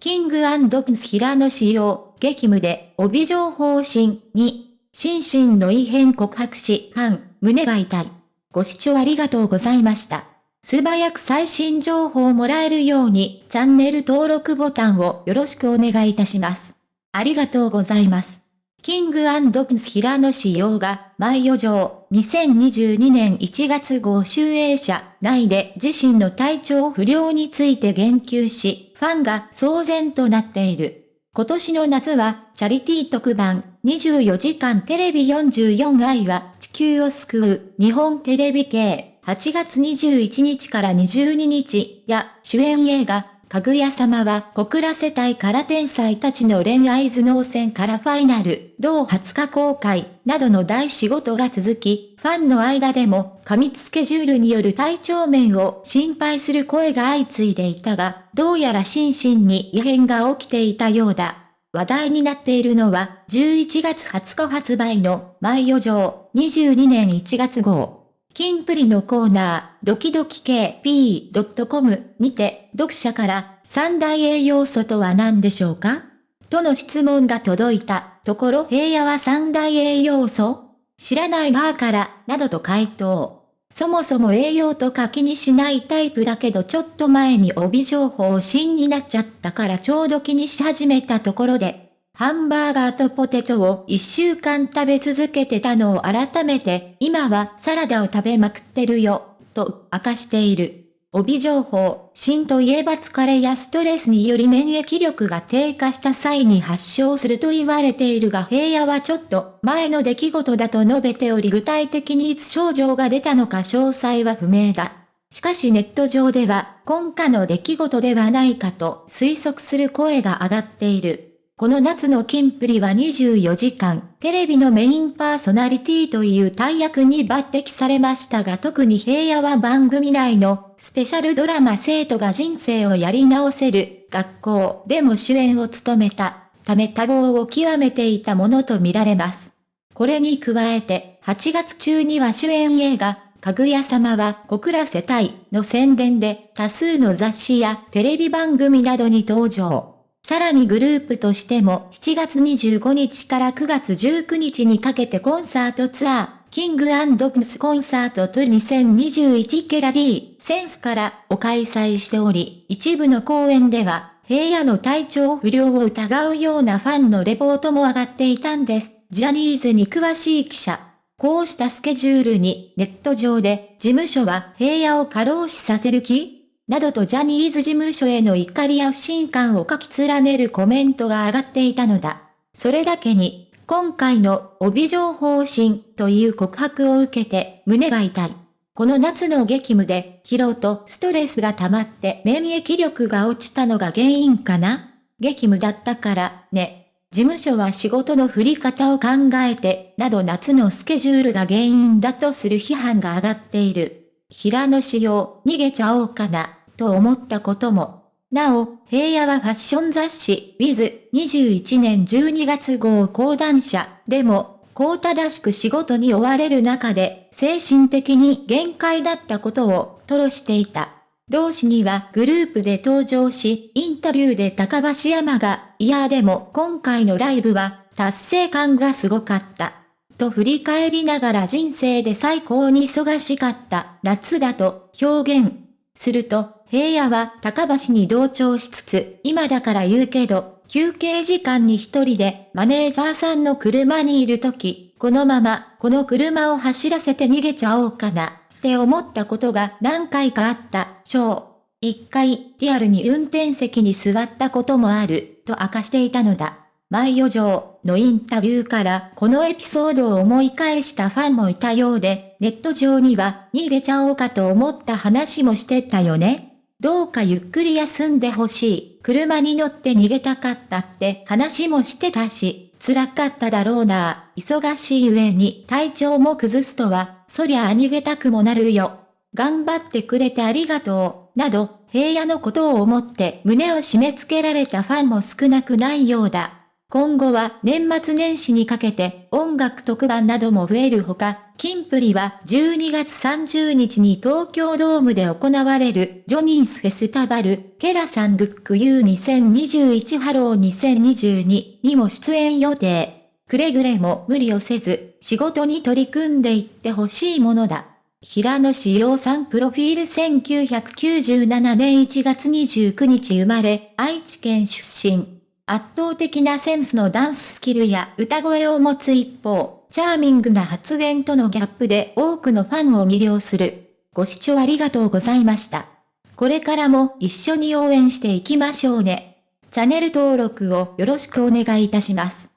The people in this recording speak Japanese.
キングプンス平野仕様、激務で帯状方針に、心身の異変告白し、反、胸が痛い。ご視聴ありがとうございました。素早く最新情報をもらえるように、チャンネル登録ボタンをよろしくお願いいたします。ありがとうございます。キングプンス平野仕様が、毎余剰、2022年1月号集英社内で自身の体調不良について言及し、ファンが騒然となっている。今年の夏は、チャリティー特番、24時間テレビ44愛は地球を救う、日本テレビ系、8月21日から22日や主演映画、かぐや様は小倉世帯から天才たちの恋愛頭脳戦からファイナル、同20日公開、などの大仕事が続き、ファンの間でも過密スケジュールによる体調面を心配する声が相次いでいたが、どうやら心身に異変が起きていたようだ。話題になっているのは、11月20日発売の、毎余剰、22年1月号。キンプリのコーナー、ドキドキ KP.com にて、読者から三大栄養素とは何でしょうか？との質問が届いたところ平野は三大栄養素？知らないがから、などと回答。そもそも栄養とか気にしないタイプだけどちょっと前に帯情報新になっちゃったからちょうど気にし始めたところで、ハンバーガーとポテトを一週間食べ続けてたのを改めて、今はサラダを食べまくってるよ、と明かしている。帯情報、芯といえば疲れやストレスにより免疫力が低下した際に発症すると言われているが平野はちょっと前の出来事だと述べており具体的にいつ症状が出たのか詳細は不明だ。しかしネット上では今夏の出来事ではないかと推測する声が上がっている。この夏のキンプリは24時間、テレビのメインパーソナリティという大役に抜擢されましたが特に平野は番組内のスペシャルドラマ生徒が人生をやり直せる学校でも主演を務めたため多忙を極めていたものとみられます。これに加えて8月中には主演映画かぐや様は小倉世帯の宣伝で多数の雑誌やテレビ番組などに登場。さらにグループとしても7月25日から9月19日にかけてコンサートツアー、キングプスコンサートと2021ケラ D センスからを開催しており、一部の公演では平野の体調不良を疑うようなファンのレポートも上がっていたんです。ジャニーズに詳しい記者。こうしたスケジュールにネット上で事務所は平野を過労死させる気などとジャニーズ事務所への怒りや不信感を書き連ねるコメントが上がっていたのだ。それだけに、今回の帯状方針という告白を受けて胸が痛い。この夏の激務で疲労とストレスが溜まって免疫力が落ちたのが原因かな？激務だったからね。事務所は仕事の振り方を考えて、など夏のスケジュールが原因だとする批判が上がっている。平野仕様、逃げちゃおうかな。と思ったことも。なお、平野はファッション雑誌、ウィズ、21年12月号講談社でも、こう正しく仕事に追われる中で、精神的に限界だったことを、吐露していた。同誌にはグループで登場し、インタビューで高橋山が、いやでも今回のライブは、達成感がすごかった。と振り返りながら人生で最高に忙しかった夏だと表現。すると、平野は高橋に同調しつつ、今だから言うけど、休憩時間に一人でマネージャーさんの車にいるとき、このままこの車を走らせて逃げちゃおうかな、って思ったことが何回かあった、章。一回、リアルに運転席に座ったこともある、と明かしていたのだ。毎余剰のインタビューからこのエピソードを思い返したファンもいたようで、ネット上には逃げちゃおうかと思った話もしてたよね。どうかゆっくり休んでほしい。車に乗って逃げたかったって話もしてたし、辛かっただろうな。忙しい上に体調も崩すとは、そりゃあ逃げたくもなるよ。頑張ってくれてありがとう。など、平野のことを思って胸を締め付けられたファンも少なくないようだ。今後は年末年始にかけて音楽特番なども増えるほか、キンプリは12月30日に東京ドームで行われるジョニースフェスタバル、ケラサンルック U2021 ハロー2022にも出演予定。くれぐれも無理をせず、仕事に取り組んでいってほしいものだ。平野紫耀さんプロフィール1997年1月29日生まれ、愛知県出身。圧倒的なセンスのダンススキルや歌声を持つ一方、チャーミングな発言とのギャップで多くのファンを魅了する。ご視聴ありがとうございました。これからも一緒に応援していきましょうね。チャンネル登録をよろしくお願いいたします。